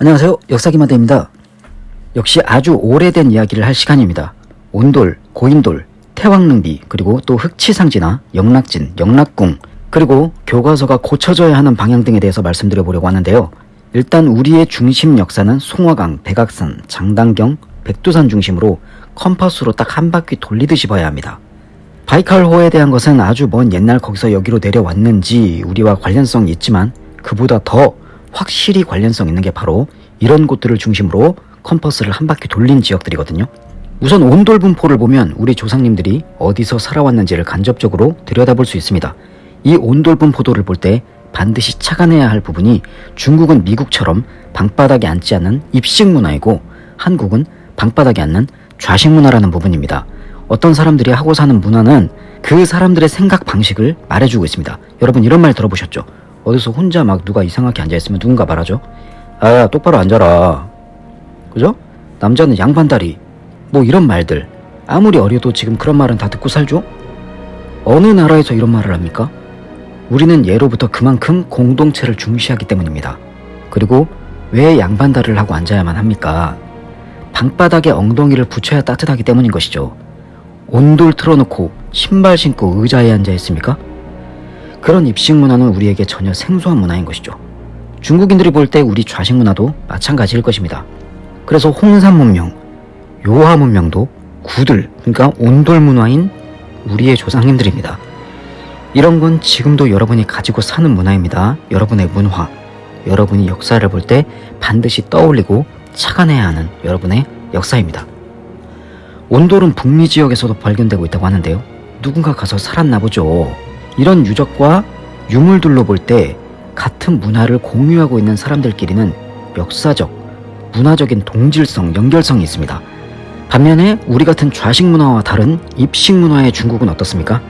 안녕하세요. 역사기마대입니다. 역시 아주 오래된 이야기를 할 시간입니다. 온돌, 고인돌, 태왕릉비, 그리고 또 흑치상지나 영락진, 영락궁, 그리고 교과서가 고쳐져야 하는 방향 등에 대해서 말씀드려 보려고 하는데요. 일단 우리의 중심 역사는 송화강, 백악산, 장단경, 백두산 중심으로 컴퍼스로 딱 한 바퀴 돌리듯이 봐야 합니다. 바이칼호에 대한 것은 아주 먼 옛날 거기서 여기로 내려왔는지 우리와 관련성이 있지만 그보다 더 확실히 관련성 있는 게 바로 이런 곳들을 중심으로 컴퍼스를 한 바퀴 돌린 지역들이거든요. 우선 온돌 분포를 보면 우리 조상님들이 어디서 살아왔는지를 간접적으로 들여다볼 수 있습니다. 이 온돌 분포도를 볼 때 반드시 착안해야 할 부분이 중국은 미국처럼 방바닥에 앉지 않는 입식 문화이고 한국은 방바닥에 앉는 좌식 문화라는 부분입니다. 어떤 사람들이 하고 사는 문화는 그 사람들의 생각 방식을 말해주고 있습니다. 여러분 이런 말 들어보셨죠? 어디서 혼자 막 누가 이상하게 앉아있으면 누군가 말하죠? 아 똑바로 앉아라. 그죠? 남자는 양반다리. 뭐 이런 말들. 아무리 어려도 지금 그런 말은 다 듣고 살죠? 어느 나라에서 이런 말을 합니까? 우리는 예로부터 그만큼 공동체를 중시하기 때문입니다. 그리고 왜 양반다리를 하고 앉아야만 합니까? 방바닥에 엉덩이를 붙여야 따뜻하기 때문인 것이죠. 온돌 틀어놓고 신발 신고 의자에 앉아 있습니까? 그런 입식 문화는 우리에게 전혀 생소한 문화인 것이죠. 중국인들이 볼 때 우리 좌식 문화도 마찬가지일 것입니다. 그래서 홍산 문명, 요하 문명도 구들, 그러니까 온돌 문화인 우리의 조상님들입니다. 이런 건 지금도 여러분이 가지고 사는 문화입니다. 여러분의 문화, 여러분이 역사를 볼 때 반드시 떠올리고 착안해야 하는 여러분의 역사입니다. 온돌은 북미 지역에서도 발견되고 있다고 하는데요. 누군가 가서 살았나 보죠. 이런 유적과 유물들로 볼 때 같은 문화를 공유하고 있는 사람들끼리는 역사적, 문화적인 동질성, 연결성이 있습니다. 반면에 우리 같은 좌식 문화와 다른 입식 문화의 중국은 어떻습니까?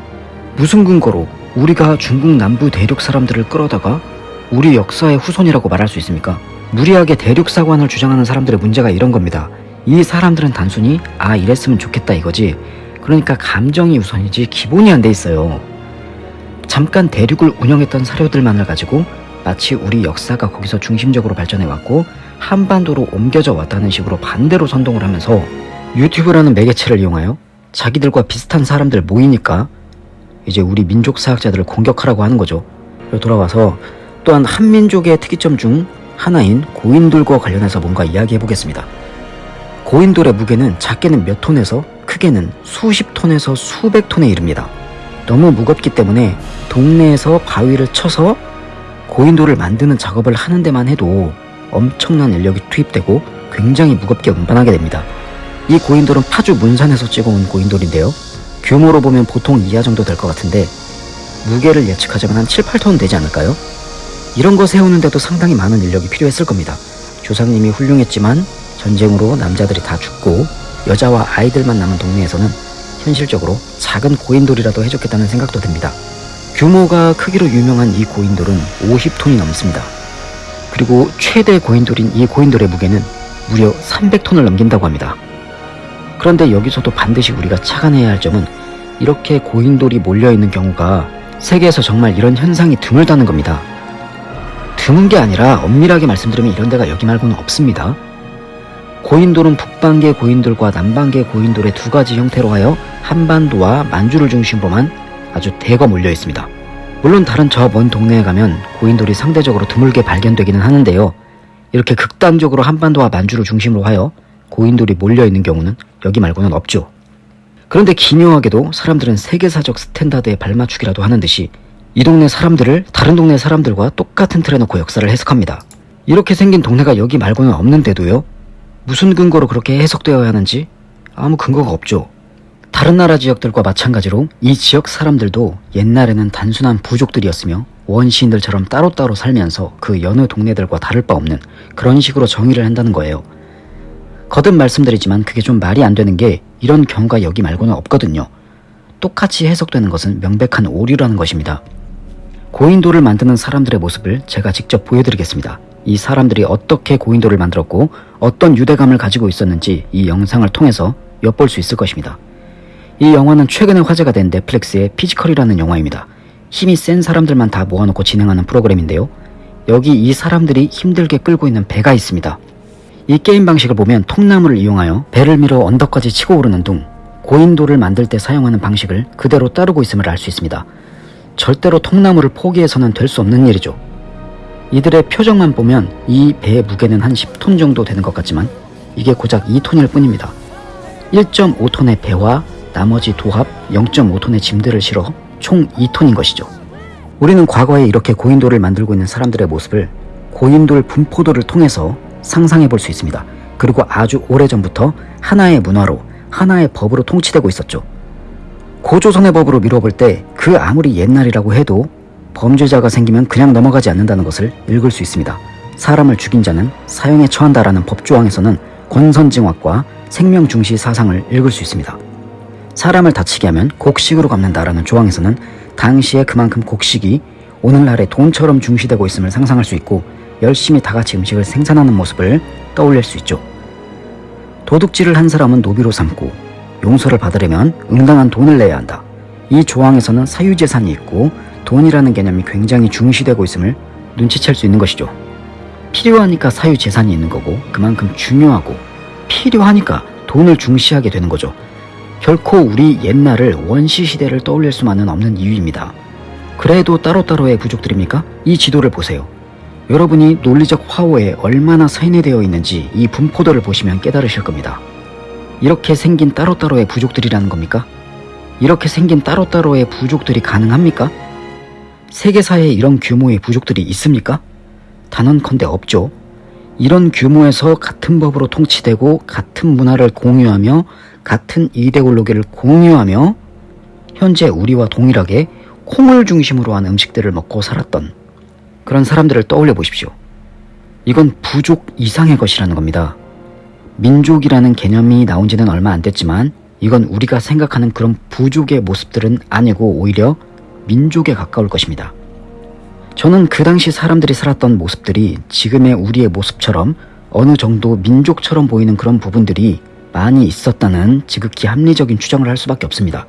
무슨 근거로 우리가 중국 남부 대륙 사람들을 끌어다가 우리 역사의 후손이라고 말할 수 있습니까? 무리하게 대륙 사관을 주장하는 사람들의 문제가 이런 겁니다. 이 사람들은 단순히 아 이랬으면 좋겠다 이거지. 그러니까 감정이 우선이지 기본이 안 돼 있어요. 잠깐 대륙을 운영했던 사료들만을 가지고 마치 우리 역사가 거기서 중심적으로 발전해 왔고 한반도로 옮겨져 왔다는 식으로 반대로 선동을 하면서 유튜브라는 매개체를 이용하여 자기들과 비슷한 사람들 모이니까 이제 우리 민족 사학자들을 공격하라고 하는 거죠. 돌아와서 또한 한민족의 특이점 중 하나인 고인돌과 관련해서 뭔가 이야기해 보겠습니다. 고인돌의 무게는 작게는 몇 톤에서 크게는 수십 톤에서 수백 톤에 이릅니다. 너무 무겁기 때문에 동네에서 바위를 쳐서 고인돌을 만드는 작업을 하는 데만 해도 엄청난 인력이 투입되고 굉장히 무겁게 운반하게 됩니다. 이 고인돌은 파주 문산에서 찍어온 고인돌인데요. 규모로 보면 보통 이하 정도 될 것 같은데 무게를 예측하자면 한 7, 8톤 되지 않을까요? 이런 거 세우는데도 상당히 많은 인력이 필요했을 겁니다. 조상님이 훌륭했지만 전쟁으로 남자들이 다 죽고 여자와 아이들만 남은 동네에서는 현실적으로 작은 고인돌이라도 해줬겠다는 생각도 듭니다. 규모가 크기로 유명한 이 고인돌은 50톤이 넘습니다. 그리고 최대 고인돌인 이 고인돌의 무게는 무려 300톤을 넘긴다고 합니다. 그런데 여기서도 반드시 우리가 착안해야 할 점은 이렇게 고인돌이 몰려있는 경우가 세계에서 정말 이런 현상이 드물다는 겁니다. 드문 게 아니라 엄밀하게 말씀드리면 이런 데가 여기 말고는 없습니다. 고인돌은 북반계 고인돌과 남반계 고인돌의 두 가지 형태로 하여 한반도와 만주를 중심으로만 아주 대거 몰려 있습니다. 물론 다른 저 먼 동네에 가면 고인돌이 상대적으로 드물게 발견되기는 하는데요. 이렇게 극단적으로 한반도와 만주를 중심으로 하여 고인돌이 몰려 있는 경우는 여기 말고는 없죠. 그런데 기묘하게도 사람들은 세계사적 스탠다드에 발맞추기라도 하는 듯이 이 동네 사람들을 다른 동네 사람들과 똑같은 틀에 놓고 역사를 해석합니다. 이렇게 생긴 동네가 여기 말고는 없는데도요. 무슨 근거로 그렇게 해석되어야 하는지 아무 근거가 없죠. 다른 나라 지역들과 마찬가지로 이 지역 사람들도 옛날에는 단순한 부족들이었으며 원시인들처럼 따로따로 살면서 그 여느 동네들과 다를 바 없는 그런 식으로 정의를 한다는 거예요. 거듭 말씀드리지만 그게 좀 말이 안 되는 게 이런 경우가 여기 말고는 없거든요. 똑같이 해석되는 것은 명백한 오류라는 것입니다. 고인돌을 만드는 사람들의 모습을 제가 직접 보여드리겠습니다. 이 사람들이 어떻게 고인돌을 만들었고 어떤 유대감을 가지고 있었는지 이 영상을 통해서 엿볼 수 있을 것입니다. 이 영화는 최근에 화제가 된 넷플릭스의 피지컬이라는 영화입니다. 힘이 센 사람들만 다 모아놓고 진행하는 프로그램인데요. 여기 이 사람들이 힘들게 끌고 있는 배가 있습니다. 이 게임 방식을 보면 통나무를 이용하여 배를 밀어 언덕까지 치고 오르는 둥 고인돌을 만들 때 사용하는 방식을 그대로 따르고 있음을 알 수 있습니다. 절대로 통나무를 포기해서는 될 수 없는 일이죠. 이들의 표정만 보면 이 배의 무게는 한 10톤 정도 되는 것 같지만 이게 고작 2톤일 뿐입니다. 1.5톤의 배와 나머지 도합 0.5톤의 짐들을 실어 총 2톤인 것이죠. 우리는 과거에 이렇게 고인돌을 만들고 있는 사람들의 모습을 고인돌 분포도를 통해서 상상해 볼 수 있습니다. 그리고 아주 오래전부터 하나의 문화로 하나의 법으로 통치되고 있었죠. 고조선의 법으로 미뤄볼 때 그 아무리 옛날이라고 해도 범죄자가 생기면 그냥 넘어가지 않는다는 것을 읽을 수 있습니다. 사람을 죽인 자는 사형에 처한다라는 법조항에서는 권선징악과 생명중시 사상을 읽을 수 있습니다. 사람을 다치게 하면 곡식으로 갚는다라는 조항에서는 당시에 그만큼 곡식이 오늘날의 돈처럼 중시되고 있음을 상상할 수 있고 열심히 다 같이 음식을 생산하는 모습을 떠올릴 수 있죠. 도둑질을 한 사람은 노비로 삼고 용서를 받으려면 응당한 돈을 내야 한다. 이 조항에서는 사유재산이 있고 돈이라는 개념이 굉장히 중시되고 있음을 눈치챌 수 있는 것이죠. 필요하니까 사유재산이 있는 거고 그만큼 중요하고 필요하니까 돈을 중시하게 되는 거죠. 결코 우리 옛날을 원시시대를 떠올릴 수만은 없는 이유입니다. 그래도 따로따로의 부족들입니까? 이 지도를 보세요. 여러분이 논리적 화호에 얼마나 세뇌되어 있는지 이 분포도를 보시면 깨달으실 겁니다. 이렇게 생긴 따로따로의 부족들이라는 겁니까? 이렇게 생긴 따로따로의 부족들이 가능합니까? 세계사에 이런 규모의 부족들이 있습니까? 단언컨대 없죠. 이런 규모에서 같은 법으로 통치되고 같은 문화를 공유하며 같은 이데올로기를 공유하며 현재 우리와 동일하게 콩을 중심으로 한 음식들을 먹고 살았던 그런 사람들을 떠올려 보십시오. 이건 부족 이상의 것이라는 겁니다. 민족이라는 개념이 나온 지는 얼마 안 됐지만 이건 우리가 생각하는 그런 부족의 모습들은 아니고 오히려 민족에 가까울 것입니다. 저는 그 당시 사람들이 살았던 모습들이 지금의 우리의 모습처럼 어느 정도 민족처럼 보이는 그런 부분들이 많이 있었다는 지극히 합리적인 추정을 할 수밖에 없습니다.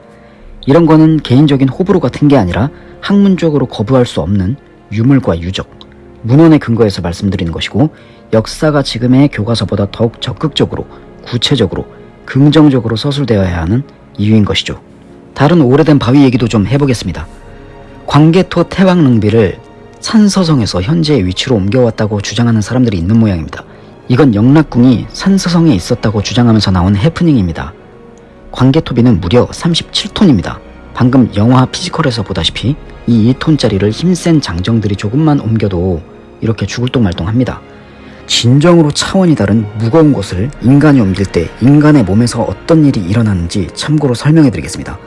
이런 거는 개인적인 호불호 같은 게 아니라 학문적으로 거부할 수 없는 유물과 유적, 문헌의 근거에서 말씀드리는 것이고 역사가 지금의 교과서보다 더욱 적극적으로 구체적으로 긍정적으로 서술되어야 하는 이유인 것이죠. 다른 오래된 바위 얘기도 좀 해보겠습니다. 광개토 태왕릉비를 산서성에서 현재의 위치로 옮겨왔다고 주장하는 사람들이 있는 모양입니다. 이건 영락궁이 산서성에 있었다고 주장하면서 나온 해프닝입니다. 광개토비는 무려 37톤입니다. 방금 영화 피지컬에서 보다시피 이 2톤짜리를 힘센 장정들이 조금만 옮겨도 이렇게 죽을 둥 말 둥 합니다. 진정으로 차원이 다른 무거운 것을 인간이 옮길 때 인간의 몸에서 어떤 일이 일어나는지 참고로 설명해 드리겠습니다.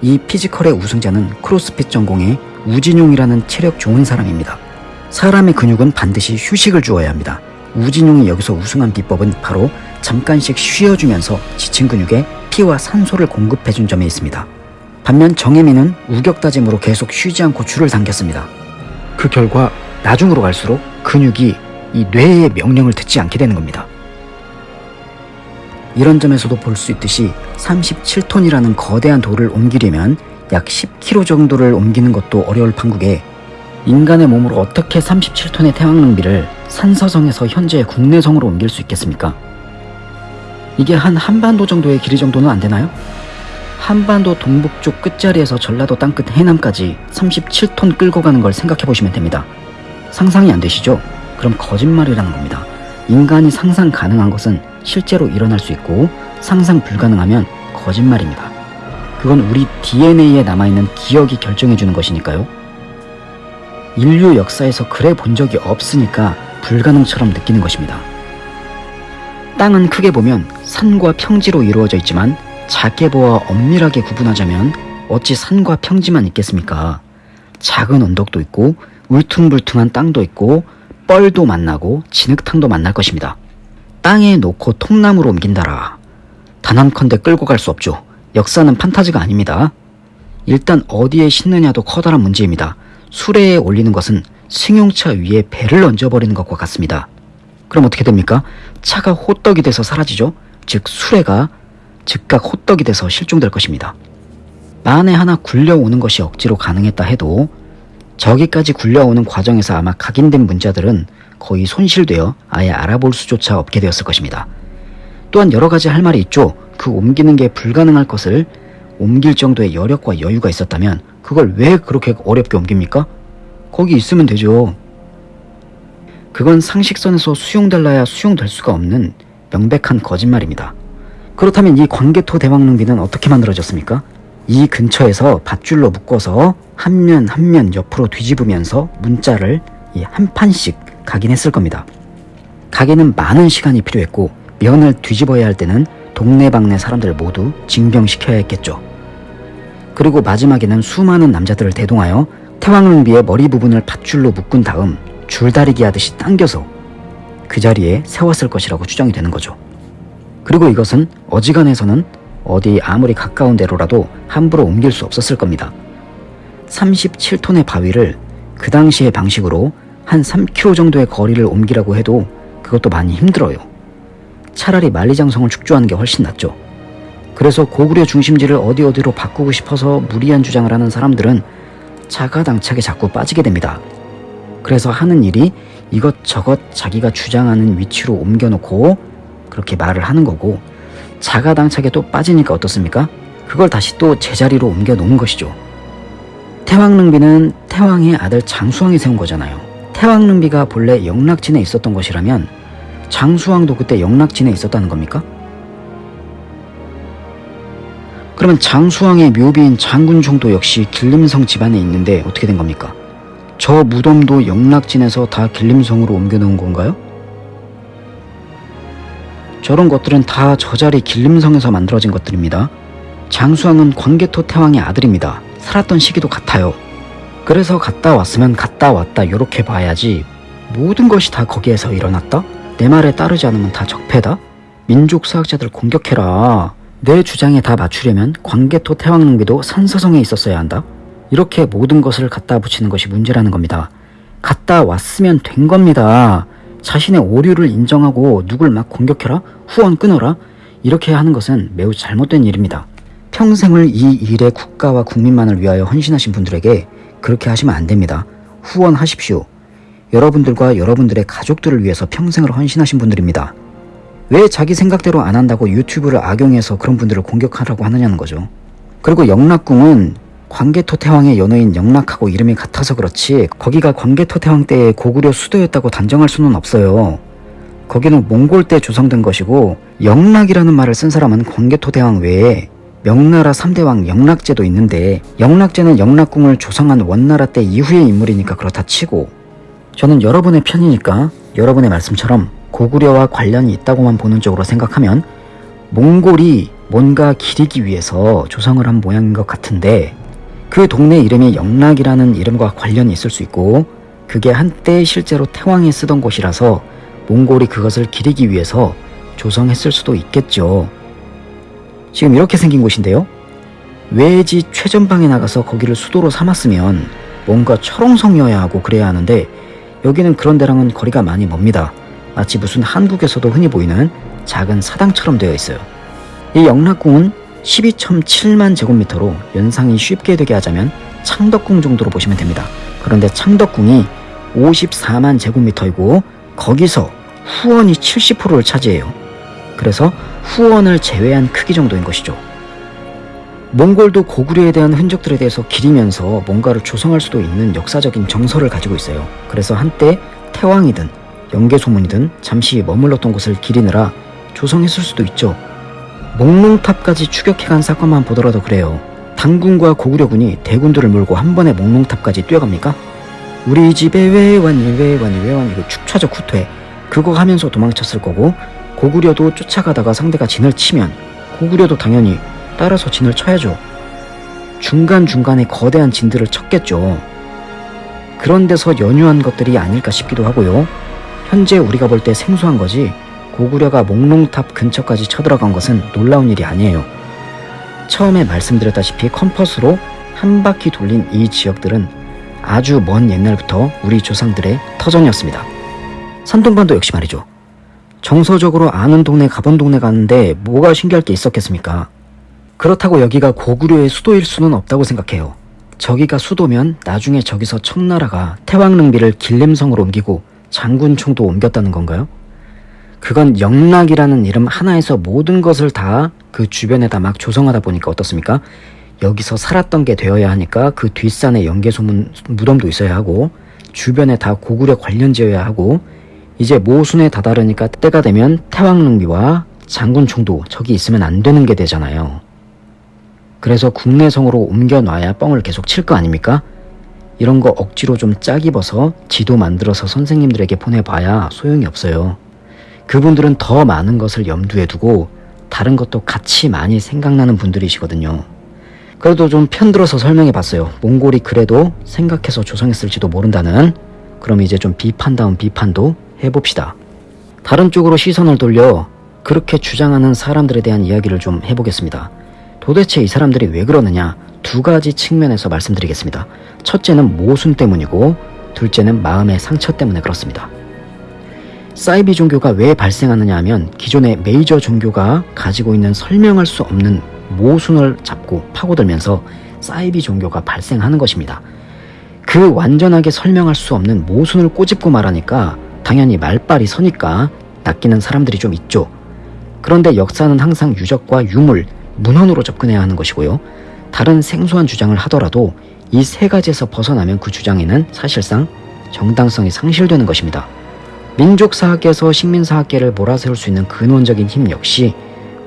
이 피지컬의 우승자는 크로스핏 전공의 우진용이라는 체력 좋은 사람입니다. 사람의 근육은 반드시 휴식을 주어야 합니다. 우진용이 여기서 우승한 비법은 바로 잠깐씩 쉬어주면서 지친 근육에 피와 산소를 공급해준 점에 있습니다. 반면 정혜민은 우격다짐으로 계속 쉬지 않고 줄을 당겼습니다. 그 결과 나중으로 갈수록 근육이 이 뇌의 명령을 듣지 않게 되는 겁니다. 이런 점에서도 볼 수 있듯이 37톤이라는 거대한 돌을 옮기려면 약 10km 정도를 옮기는 것도 어려울 판국에 인간의 몸으로 어떻게 37톤의 태왕릉비를 산서성에서 현재 국내성으로 옮길 수 있겠습니까? 이게 한 한반도 정도의 길이 정도는 안 되나요? 한반도 동북쪽 끝자리에서 전라도 땅끝 해남까지 37톤 끌고 가는 걸 생각해 보시면 됩니다. 상상이 안 되시죠? 그럼 거짓말이라는 겁니다. 인간이 상상 가능한 것은 실제로 일어날 수 있고 상상 불가능하면 거짓말입니다. 그건 우리 DNA에 남아있는 기억이 결정해 주는 것이니까요. 인류 역사에서 그래 본 적이 없으니까 불가능처럼 느끼는 것입니다. 땅은 크게 보면 산과 평지로 이루어져 있지만 작게 보아 엄밀하게 구분하자면 어찌 산과 평지만 있겠습니까? 작은 언덕도 있고 울퉁불퉁한 땅도 있고 뻘도 만나고 진흙탕도 만날 것입니다. 땅에 놓고 통나무로 옮긴다라. 단한컨대 끌고 갈 수 없죠. 역사는 판타지가 아닙니다. 일단 어디에 싣느냐도 커다란 문제입니다. 수레에 올리는 것은 승용차 위에 배를 얹어버리는 것과 같습니다. 그럼 어떻게 됩니까? 차가 호떡이 돼서 사라지죠? 즉 수레가 즉각 호떡이 돼서 실종될 것입니다. 만에 하나 굴려오는 것이 억지로 가능했다 해도 저기까지 굴려오는 과정에서 아마 각인된 문자들은 거의 손실되어 아예 알아볼 수조차 없게 되었을 것입니다. 또한 여러 가지 할 말이 있죠. 그 옮기는 게 불가능할 것을 옮길 정도의 여력과 여유가 있었다면 그걸 왜 그렇게 어렵게 옮깁니까? 거기 있으면 되죠. 그건 상식선에서 수용될라야 수용될 수가 없는 명백한 거짓말입니다. 그렇다면 이 광개토 대왕릉비는 어떻게 만들어졌습니까? 이 근처에서 밧줄로 묶어서 한 면 한 면 옆으로 뒤집으면서 문자를 이한 판씩 각인했을 겁니다. 각인은 많은 시간이 필요했고 면을 뒤집어야 할 때는 동네방네 사람들 모두 징병시켜야 했겠죠. 그리고 마지막에는 수많은 남자들을 대동하여 태왕릉비의 머리 부분을 밧줄로 묶은 다음 줄다리기 하듯이 당겨서 그 자리에 세웠을 것이라고 추정이 되는 거죠. 그리고 이것은 어지간해서는 어디 아무리 가까운 데로라도 함부로 옮길 수 없었을 겁니다. 37톤의 바위를 그 당시의 방식으로 한 3km 정도의 거리를 옮기라고 해도 그것도 많이 힘들어요. 차라리 만리장성을 축조하는 게 훨씬 낫죠. 그래서 고구려 중심지를 어디 어디로 바꾸고 싶어서 무리한 주장을 하는 사람들은 자가당착에 자꾸 빠지게 됩니다. 그래서 하는 일이 이것저것 자기가 주장하는 위치로 옮겨놓고 그렇게 말을 하는 거고 자가당착에 또 빠지니까 어떻습니까? 그걸 다시 또 제자리로 옮겨 놓은 것이죠. 태왕릉비는 태왕의 아들 장수왕이 세운 거잖아요. 태왕릉비가 본래 영락진에 있었던 것이라면 장수왕도 그때 영락진에 있었다는 겁니까? 그러면 장수왕의 묘비인 장군총도 역시 길림성 집안에 있는데 어떻게 된 겁니까? 저 무덤도 영락진에서 다 길림성으로 옮겨놓은 건가요? 저런 것들은 다 저 자리 길림성에서 만들어진 것들입니다. 장수왕은 광개토 태왕의 아들입니다. 살았던 시기도 같아요. 그래서 갔다 왔으면 갔다 왔다 이렇게 봐야지 모든 것이 다 거기에서 일어났다? 내 말에 따르지 않으면 다 적폐다? 민족사학자들 공격해라. 내 주장에 다 맞추려면 광개토 태왕릉비도 산서성에 있었어야 한다? 이렇게 모든 것을 갖다 붙이는 것이 문제라는 겁니다. 갔다 왔으면 된 겁니다. 자신의 오류를 인정하고 누굴 막 공격해라? 후원 끊어라? 이렇게 하는 것은 매우 잘못된 일입니다. 평생을 이 일에 국가와 국민만을 위하여 헌신하신 분들에게 그렇게 하시면 안 됩니다. 후원하십시오. 여러분들과 여러분들의 가족들을 위해서 평생을 헌신하신 분들입니다. 왜 자기 생각대로 안 한다고 유튜브를 악용해서 그런 분들을 공격하라고 하느냐는 거죠. 그리고 영락궁은 광개토 태왕의 연호인 영락하고 이름이 같아서 그렇지 거기가 광개토 태왕 때의 고구려 수도였다고 단정할 수는 없어요. 거기는 몽골 때 조성된 것이고 영락이라는 말을 쓴 사람은 광개토 대왕 외에 명나라 3대왕 영락제도 있는데 영락제는 영락궁을 조성한 원나라 때 이후의 인물이니까 그렇다 치고 저는 여러분의 편이니까 여러분의 말씀처럼 고구려와 관련이 있다고만 보는 쪽으로 생각하면 몽골이 뭔가 기리기 위해서 조성을 한 모양인 것 같은데 그 동네 이름이 영락이라는 이름과 관련이 있을 수 있고 그게 한때 실제로 태왕이 쓰던 곳이라서 몽골이 그것을 기리기 위해서 조성했을 수도 있겠죠. 지금 이렇게 생긴 곳인데요. 외지 최전방에 나가서 거기를 수도로 삼았으면 뭔가 철옹성이어야 하고 그래야 하는데 여기는 그런 데랑은 거리가 많이 멉니다. 마치 무슨 한국에서도 흔히 보이는 작은 사당처럼 되어 있어요. 이 영락궁은 12.7만 제곱미터로 연상이 쉽게 되게 하자면 창덕궁 정도로 보시면 됩니다. 그런데 창덕궁이 54만 제곱미터이고 거기서 후원이 70%를 차지해요. 그래서 후원을 제외한 크기 정도인 것이죠. 몽골도 고구려에 대한 흔적들에 대해서 기리면서 뭔가를 조성할 수도 있는 역사적인 정서를 가지고 있어요. 그래서 한때 태왕이든 영계소문이든 잠시 머물렀던 곳을 기리느라 조성했을 수도 있죠. 목롱탑까지 추격해간 사건만 보더라도 그래요. 당군과 고구려군이 대군들을 몰고 한 번에 목롱탑까지 뛰어갑니까? 우리 집에 왜 왔니 왜 왔니 왜 왔니 그 축차적 후퇴 그거 하면서 도망쳤을 거고 고구려도 쫓아가다가 상대가 진을 치면 고구려도 당연히 따라서 진을 쳐야죠. 중간중간에 거대한 진들을 쳤겠죠. 그런 데서 연유한 것들이 아닐까 싶기도 하고요. 현재 우리가 볼 때 생소한 거지 고구려가 목롱탑 근처까지 쳐들어간 것은 놀라운 일이 아니에요. 처음에 말씀드렸다시피 컴퍼스로 한 바퀴 돌린 이 지역들은 아주 먼 옛날부터 우리 조상들의 터전이었습니다. 산동반도 역시 말이죠. 정서적으로 아는 동네 가본 동네 가는데 뭐가 신기할 게 있었겠습니까? 그렇다고 여기가 고구려의 수도일 수는 없다고 생각해요. 저기가 수도면 나중에 저기서 청나라가 태왕릉비를 길림성으로 옮기고 장군총도 옮겼다는 건가요? 그건 영락이라는 이름 하나에서 모든 것을 다 그 주변에다 막 조성하다 보니까 어떻습니까? 여기서 살았던 게 되어야 하니까 그 뒷산에 연개소문 무덤도 있어야 하고 주변에 다 고구려 관련지어야 하고 이제 모순에 다다르니까 때가 되면 태왕릉비와 장군총도 저기 있으면 안 되는 게 되잖아요. 그래서 국내성으로 옮겨놔야 뻥을 계속 칠 거 아닙니까? 이런 거 억지로 좀짝 입어서 지도 만들어서 선생님들에게 보내봐야 소용이 없어요. 그분들은 더 많은 것을 염두에 두고 다른 것도 같이 많이 생각나는 분들이시거든요. 그래도 좀 편들어서 설명해 봤어요. 몽골이 그래도 생각해서 조성했을지도 모른다는 그럼 이제 좀 비판다운 비판도 해봅시다. 다른 쪽으로 시선을 돌려 그렇게 주장하는 사람들에 대한 이야기를 좀 해보겠습니다. 도대체 이 사람들이 왜 그러느냐 두 가지 측면에서 말씀드리겠습니다. 첫째는 모순 때문이고 둘째는 마음의 상처 때문에 그렇습니다. 사이비 종교가 왜 발생하느냐 하면 기존의 메이저 종교가 가지고 있는 설명할 수 없는 모순을 잡고 파고들면서 사이비 종교가 발생하는 것입니다. 그 완전하게 설명할 수 없는 모순을 꼬집고 말하니까 당연히 말빨이 서니까 낚이는 사람들이 좀 있죠. 그런데 역사는 항상 유적과 유물, 문헌으로 접근해야 하는 것이고요. 다른 생소한 주장을 하더라도 이 세 가지에서 벗어나면 그 주장에는 사실상 정당성이 상실되는 것입니다. 민족사학계에서 식민사학계를 몰아세울 수 있는 근원적인 힘 역시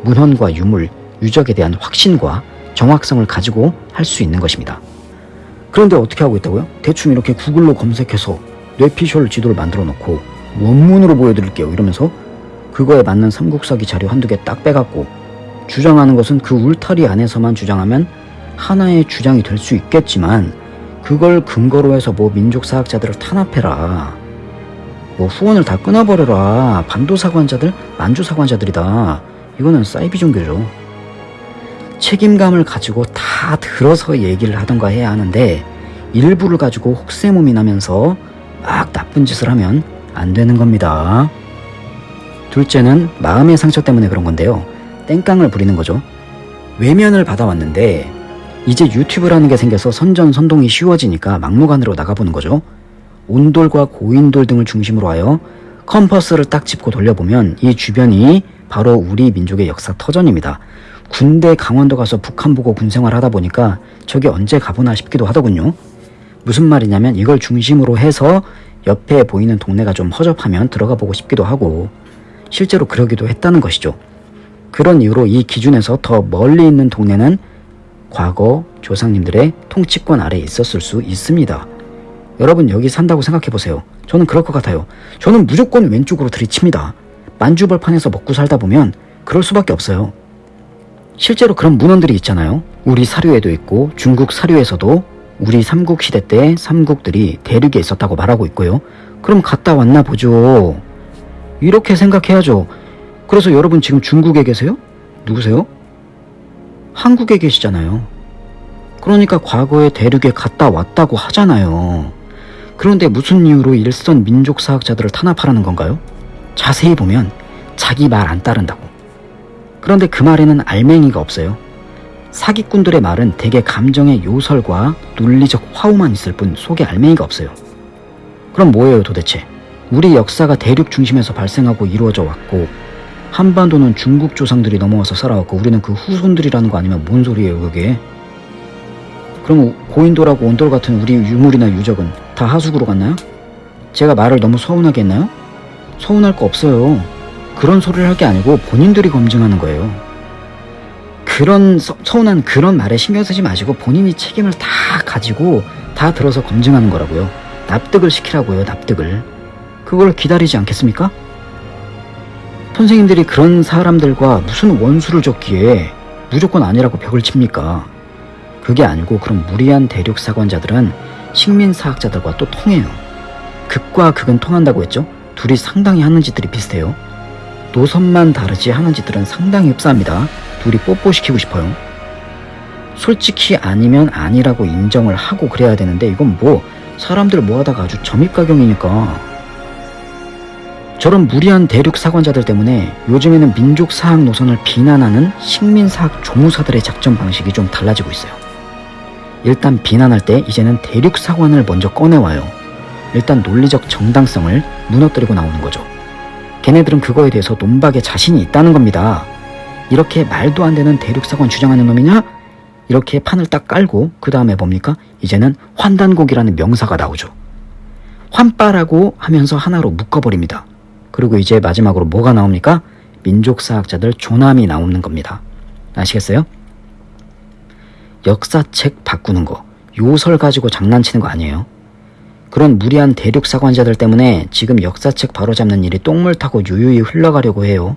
문헌과 유물, 유적에 대한 확신과 정확성을 가지고 할 수 있는 것입니다. 그런데 어떻게 하고 있다고요? 대충 이렇게 구글로 검색해서 뇌피셜 지도를 만들어 놓고 원문으로 보여드릴게요 이러면서 그거에 맞는 삼국사기 자료 한두 개 딱 빼갖고 주장하는 것은 그 울타리 안에서만 주장하면 하나의 주장이 될 수 있겠지만 그걸 근거로 해서 뭐 민족사학자들을 탄압해라 뭐 후원을 다 끊어버려라 반도사관자들 만주사관자들이다. 이거는 사이비 종교죠. 책임감을 가지고 다 들어서 얘기를 하던가 해야 하는데 일부를 가지고 혹세무미 나면서 막 나쁜 짓을 하면 안 되는 겁니다. 둘째는 마음의 상처 때문에 그런 건데요 땡깡을 부리는 거죠 외면을 받아왔는데 이제 유튜브라는 게 생겨서 선전선동이 쉬워지니까 막무가내로 나가보는 거죠 온돌과 고인돌 등을 중심으로 하여 컴퍼스를 딱 짚고 돌려보면 이 주변이 바로 우리 민족의 역사 터전입니다. 군대 강원도 가서 북한 보고 군생활 하다 보니까 저게 언제 가보나 싶기도 하더군요. 무슨 말이냐면 이걸 중심으로 해서 옆에 보이는 동네가 좀 허접하면 들어가 보고 싶기도 하고 실제로 그러기도 했다는 것이죠. 그런 이유로 이 기준에서 더 멀리 있는 동네는 과거 조상님들의 통치권 아래에 있었을 수 있습니다. 여러분 여기 산다고 생각해보세요. 저는 그럴 것 같아요. 저는 무조건 왼쪽으로 들이칩니다. 만주벌판에서 먹고 살다 보면 그럴 수밖에 없어요. 실제로 그런 문헌들이 있잖아요. 우리 사료에도 있고 중국 사료에서도 우리 삼국시대 때 삼국들이 대륙에 있었다고 말하고 있고요. 그럼 갔다 왔나 보죠. 이렇게 생각해야죠. 그래서 여러분 지금 중국에 계세요? 누구세요? 한국에 계시잖아요. 그러니까 과거에 대륙에 갔다 왔다고 하잖아요. 그런데 무슨 이유로 일선 민족사학자들을 탄압하라는 건가요? 자세히 보면 자기 말 안 따른다고. 그런데 그 말에는 알맹이가 없어요. 사기꾼들의 말은 대개 감정의 요설과 논리적 화우만 있을 뿐 속에 알맹이가 없어요. 그럼 뭐예요 도대체? 우리 역사가 대륙 중심에서 발생하고 이루어져 왔고 한반도는 중국 조상들이 넘어와서 살아왔고 우리는 그 후손들이라는 거 아니면 뭔 소리예요 그게? 그럼 고인돌하고 온돌 같은 우리 유물이나 유적은 다 하수구로 갔나요? 제가 말을 너무 서운하게 했나요? 서운할 거 없어요. 그런 소리를 할 게 아니고 본인들이 검증하는 거예요. 그런 서, 서운한 그런 말에 신경 쓰지 마시고 본인이 책임을 다 가지고 다 들어서 검증하는 거라고요. 납득을 시키라고요. 납득을. 그걸 기다리지 않겠습니까? 선생님들이 그런 사람들과 무슨 원수를 줬기에 무조건 아니라고 벽을 칩니까? 그게 아니고 그런 무리한 대륙 사관자들은 식민사학자들과 또 통해요. 극과 극은 통한다고 했죠? 둘이 상당히 하는 짓들이 비슷해요. 노선만 다르지 하는 짓들은 상당히 흡사합니다. 둘이 뽀뽀시키고 싶어요. 솔직히 아니면 아니라고 인정을 하고 그래야 되는데 이건 뭐 사람들 모아다가 아주 점입가경이니까 저런 무리한 대륙 사관자들 때문에 요즘에는 민족 사학 노선을 비난하는 식민사학 조무사들의 작전 방식이 좀 달라지고 있어요. 일단 비난할 때 이제는 대륙 사관을 먼저 꺼내와요. 일단 논리적 정당성을 무너뜨리고 나오는 거죠. 걔네들은 그거에 대해서 논박에 자신이 있다는 겁니다. 이렇게 말도 안 되는 대륙 사관 주장하는 놈이냐? 이렇게 판을 딱 깔고 그 다음에 뭡니까? 이제는 환단곡이라는 명사가 나오죠. 환빠라고 하면서 하나로 묶어버립니다. 그리고 이제 마지막으로 뭐가 나옵니까? 민족사학자들 조남이 나오는 겁니다. 아시겠어요? 역사책 바꾸는 거, 요설 가지고 장난치는 거 아니에요. 그런 무리한 대륙 사관자들 때문에 지금 역사책 바로잡는 일이 똥물 타고 유유히 흘러가려고 해요.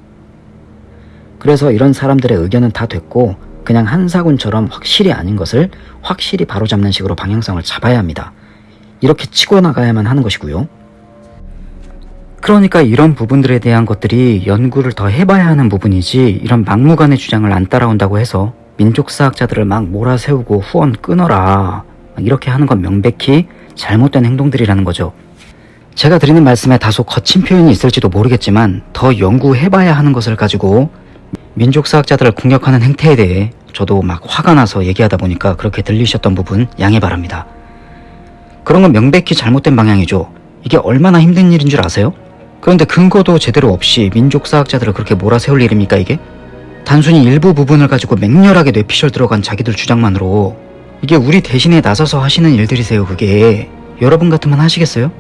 그래서 이런 사람들의 의견은 다 됐고 그냥 한사군처럼 확실히 아닌 것을 확실히 바로잡는 식으로 방향성을 잡아야 합니다. 이렇게 치고 나가야만 하는 것이고요. 그러니까 이런 부분들에 대한 것들이 연구를 더 해봐야 하는 부분이지 이런 막무가내 주장을 안 따라온다고 해서 민족사학자들을 막 몰아세우고 후원 끊어라 이렇게 하는 건 명백히 잘못된 행동들이라는 거죠. 제가 드리는 말씀에 다소 거친 표현이 있을지도 모르겠지만 더 연구해봐야 하는 것을 가지고 민족사학자들을 공격하는 행태에 대해 저도 막 화가 나서 얘기하다 보니까 그렇게 들리셨던 부분 양해 바랍니다. 그런 건 명백히 잘못된 방향이죠. 이게 얼마나 힘든 일인 줄 아세요? 그런데 근거도 제대로 없이 민족사학자들을 그렇게 몰아세울 일입니까 이게? 단순히 일부 부분을 가지고 맹렬하게 뇌피셜 들어간 자기들 주장만으로 이게 우리 대신에 나서서 하시는 일들이세요 그게. 여러분 같으면 하시겠어요?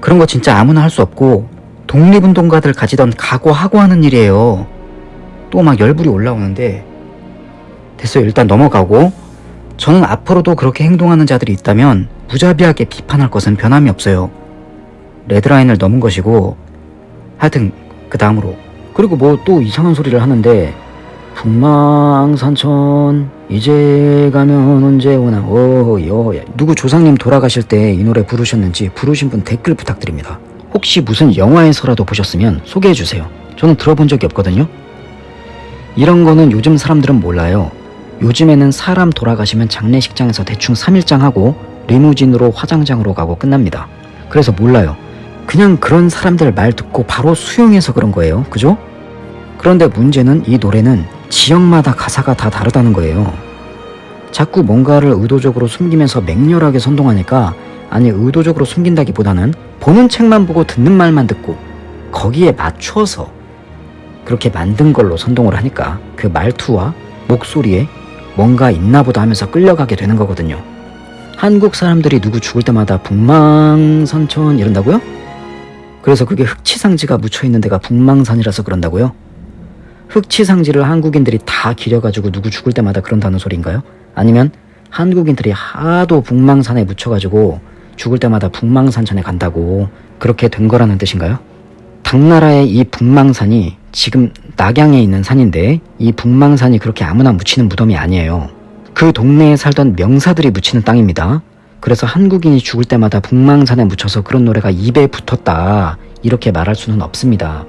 그런 거 진짜 아무나 할 수 없고 독립운동가들 가지던 각오하고 하는 일이에요. 또 막 열불이 올라오는데. 됐어요 일단 넘어가고. 저는 앞으로도 그렇게 행동하는 자들이 있다면 무자비하게 비판할 것은 변함이 없어요. 레드라인을 넘은 것이고 하여튼 그 다음으로. 그리고 뭐 또 이상한 소리를 하는데 북망산천 이제 가면 언제 오나 어여 누구 조상님 돌아가실 때 이 노래 부르셨는지 부르신 분 댓글 부탁드립니다. 혹시 무슨 영화에서라도 보셨으면 소개해 주세요. 저는 들어본 적이 없거든요. 이런 거는 요즘 사람들은 몰라요. 요즘에는 사람 돌아가시면 장례식장에서 대충 3일장 하고 리무진으로 화장장으로 가고 끝납니다. 그래서 몰라요 그냥 그런 사람들 말 듣고 바로 수용해서 그런 거예요 그죠? 그런데 문제는 이 노래는 지역마다 가사가 다 다르다는 거예요. 자꾸 뭔가를 의도적으로 숨기면서 맹렬하게 선동하니까 아니 의도적으로 숨긴다기보다는 보는 책만 보고 듣는 말만 듣고 거기에 맞춰서 그렇게 만든 걸로 선동을 하니까 그 말투와 목소리에 뭔가 있나 보다 하면서 끌려가게 되는 거거든요. 한국 사람들이 누구 죽을 때마다 북망선천 이런다고요? 그래서 그게 흑치상지가 묻혀있는 데가 북망산이라서 그런다고요? 흑치상지를 한국인들이 다 기려가지고 누구 죽을 때마다 그런다는 소리인가요? 아니면 한국인들이 하도 북망산에 묻혀가지고 죽을 때마다 북망산천에 간다고 그렇게 된 거라는 뜻인가요? 당나라의 이 북망산이 지금 낙양에 있는 산인데 이 북망산이 그렇게 아무나 묻히는 무덤이 아니에요. 그 동네에 살던 명사들이 묻히는 땅입니다. 그래서 한국인이 죽을 때마다 북망산에 묻혀서 그런 노래가 입에 붙었다 이렇게 말할 수는 없습니다.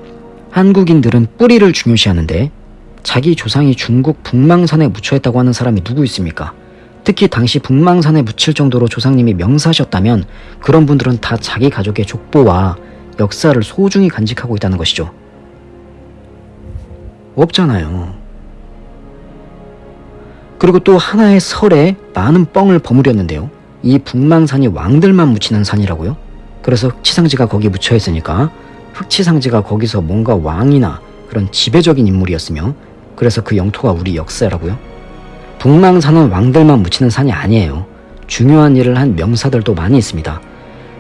한국인들은 뿌리를 중요시하는데 자기 조상이 중국 북망산에 묻혀있다고 하는 사람이 누구 있습니까? 특히 당시 북망산에 묻힐 정도로 조상님이 명사셨다면 그런 분들은 다 자기 가족의 족보와 역사를 소중히 간직하고 있다는 것이죠. 없잖아요. 그리고 또 하나의 설에 많은 뻥을 버무렸는데요. 이 북망산이 왕들만 묻히는 산이라고요? 그래서 치상지가 거기 묻혀 있으니까 흑치상지가 거기서 뭔가 왕이나 그런 지배적인 인물이었으며 그래서 그 영토가 우리 역사라고요? 북망산은 왕들만 묻히는 산이 아니에요. 중요한 일을 한 명사들도 많이 있습니다.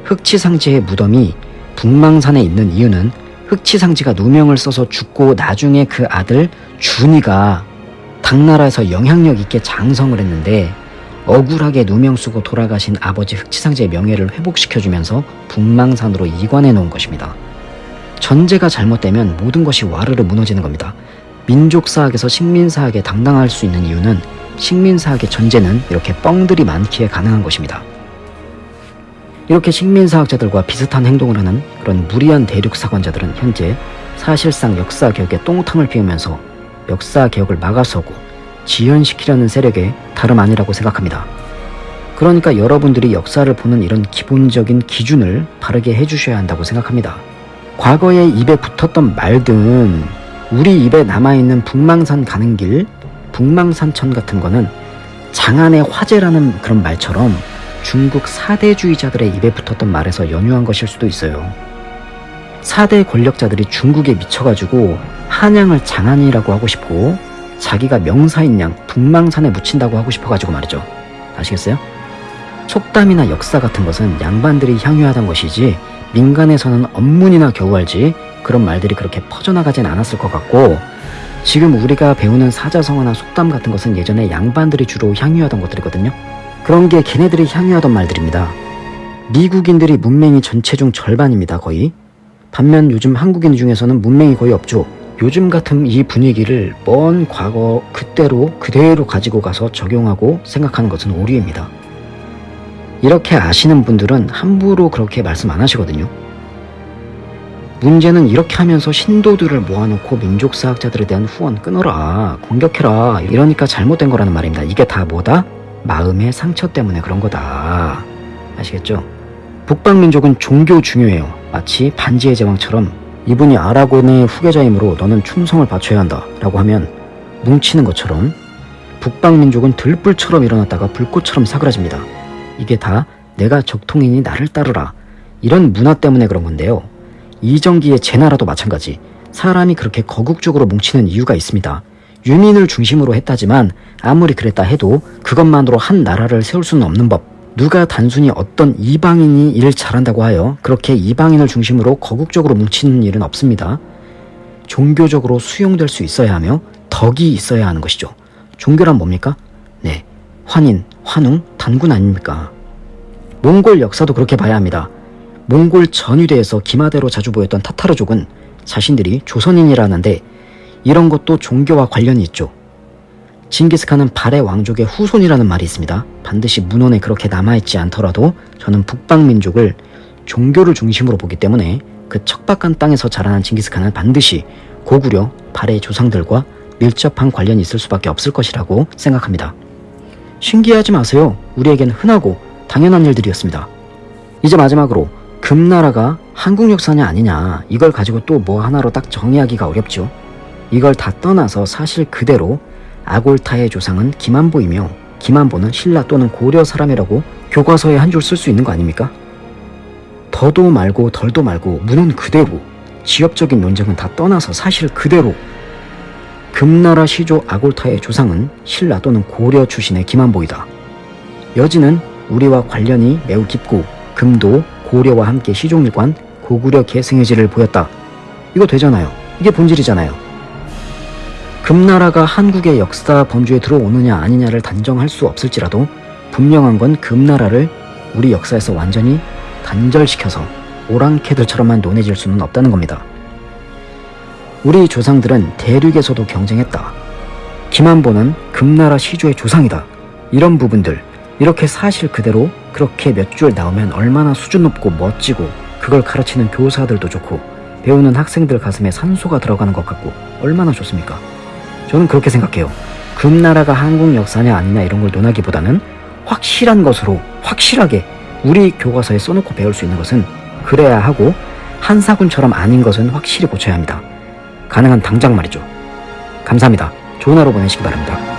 흑치상지의 무덤이 북망산에 있는 이유는 흑치상지가 누명을 써서 죽고 나중에 그 아들 준이가 당나라에서 영향력 있게 장성을 했는데 억울하게 누명 쓰고 돌아가신 아버지 흑치상지의 명예를 회복시켜주면서 북망산으로 이관해 놓은 것입니다. 전제가 잘못되면 모든 것이 와르르 무너지는 겁니다. 민족사학에서 식민사학에 당당할 수 있는 이유는 식민사학의 전제는 이렇게 뻥들이 많기에 가능한 것입니다. 이렇게 식민사학자들과 비슷한 행동을 하는 그런 무리한 대륙사관자들은 현재 사실상 역사개혁에 똥탕을 피우면서 역사개혁을 막아서고 지연시키려는 세력의 다름 아니라고 생각합니다. 그러니까 여러분들이 역사를 보는 이런 기본적인 기준을 바르게 해주셔야 한다고 생각합니다. 과거에 입에 붙었던 말든 우리 입에 남아있는 북망산 가는 길, 북망산천 같은 거는 장안의 화제라는 그런 말처럼 중국 사대주의자들의 입에 붙었던 말에서 연유한 것일 수도 있어요. 사대 권력자들이 중국에 미쳐가지고 한양을 장안이라고 하고 싶고 자기가 명사인 양 북망산에 묻힌다고 하고 싶어가지고 말이죠. 아시겠어요? 속담이나 역사 같은 것은 양반들이 향유하던 것이지 민간에서는 업문이나 겨우 알지 그런 말들이 그렇게 퍼져나가진 않았을 것 같고 지금 우리가 배우는 사자성어나 속담 같은 것은 예전에 양반들이 주로 향유하던 것들이거든요. 그런 게 걔네들이 향유하던 말들입니다. 미국인들이 문맹이 전체 중 절반입니다, 거의. 반면 요즘 한국인 중에서는 문맹이 거의 없죠. 요즘 같은 이 분위기를 먼 과거 그때로 그대로 가지고 가서 적용하고 생각하는 것은 오류입니다. 이렇게 아시는 분들은 함부로 그렇게 말씀 안 하시거든요. 문제는 이렇게 하면서 신도들을 모아놓고 민족사학자들에 대한 후원 끊어라, 공격해라, 이러니까 잘못된 거라는 말입니다. 이게 다 뭐다? 마음의 상처 때문에 그런 거다. 아시겠죠? 북방민족은 종교 중요해요. 마치 반지의 제왕처럼 이분이 아라곤의 후계자이므로 너는 충성을 바쳐야 한다 라고 하면 뭉치는 것처럼 북방민족은 들불처럼 일어났다가 불꽃처럼 사그라집니다. 이게 다 내가 적통이니 나를 따르라 이런 문화 때문에 그런 건데요. 이정기의 제 나라도 마찬가지 사람이 그렇게 거국적으로 뭉치는 이유가 있습니다. 유민을 중심으로 했다지만 아무리 그랬다 해도 그것만으로 한 나라를 세울 수는 없는 법. 누가 단순히 어떤 이방인이 일을 잘한다고 하여 그렇게 이방인을 중심으로 거국적으로 뭉치는 일은 없습니다. 종교적으로 수용될 수 있어야 하며 덕이 있어야 하는 것이죠. 종교란 뭡니까? 네, 환인, 환웅, 단군 아닙니까? 몽골 역사도 그렇게 봐야 합니다. 몽골 전위대에서 기마대로 자주 보였던 타타르족은 자신들이 조선인이라는데 이런 것도 종교와 관련이 있죠. 징기스칸은 발해 왕족의 후손이라는 말이 있습니다. 반드시 문헌에 그렇게 남아있지 않더라도 저는 북방민족을 종교를 중심으로 보기 때문에 그 척박한 땅에서 자라난 징기스칸은 반드시 고구려 발해 조상들과 밀접한 관련이 있을 수밖에 없을 것이라고 생각합니다. 신기하지 마세요. 우리에겐 흔하고 당연한 일들이었습니다. 이제 마지막으로 금나라가 한국 역사냐 아니냐 이걸 가지고 또 뭐 하나로 딱 정의하기가 어렵죠. 이걸 다 떠나서 사실 그대로 아골타의 조상은 김한보이며 김한보는 신라 또는 고려 사람이라고 교과서에 한 줄 쓸 수 있는 거 아닙니까? 더도 말고 덜도 말고 문은 그대로 지역적인 논쟁은 다 떠나서 사실 그대로 금나라 시조 아골타의 조상은 신라 또는 고려 출신의 김한보이다. 여지는 우리와 관련이 매우 깊고 금도 고려와 함께 시종일관 고구려 계승의지를 보였다. 이거 되잖아요. 이게 본질이잖아요. 금나라가 한국의 역사 범주에 들어오느냐 아니냐를 단정할 수 없을지라도 분명한 건 금나라를 우리 역사에서 완전히 단절시켜서 오랑캐들처럼만 논해질 수는 없다는 겁니다. 우리 조상들은 대륙에서도 경쟁했다. 김한보는 금나라 시조의 조상이다. 이런 부분들 이렇게 사실 그대로 그렇게 몇 줄 나오면 얼마나 수준 높고 멋지고 그걸 가르치는 교사들도 좋고 배우는 학생들 가슴에 산소가 들어가는 것 같고 얼마나 좋습니까? 저는 그렇게 생각해요. 금나라가 한국 역사냐 아니냐 이런 걸 논하기보다는 확실한 것으로 확실하게 우리 교과서에 써놓고 배울 수 있는 것은 그래야 하고 한사군처럼 아닌 것은 확실히 고쳐야 합니다. 가능한 당장 말이죠. 감사합니다. 좋은 하루 보내시기 바랍니다.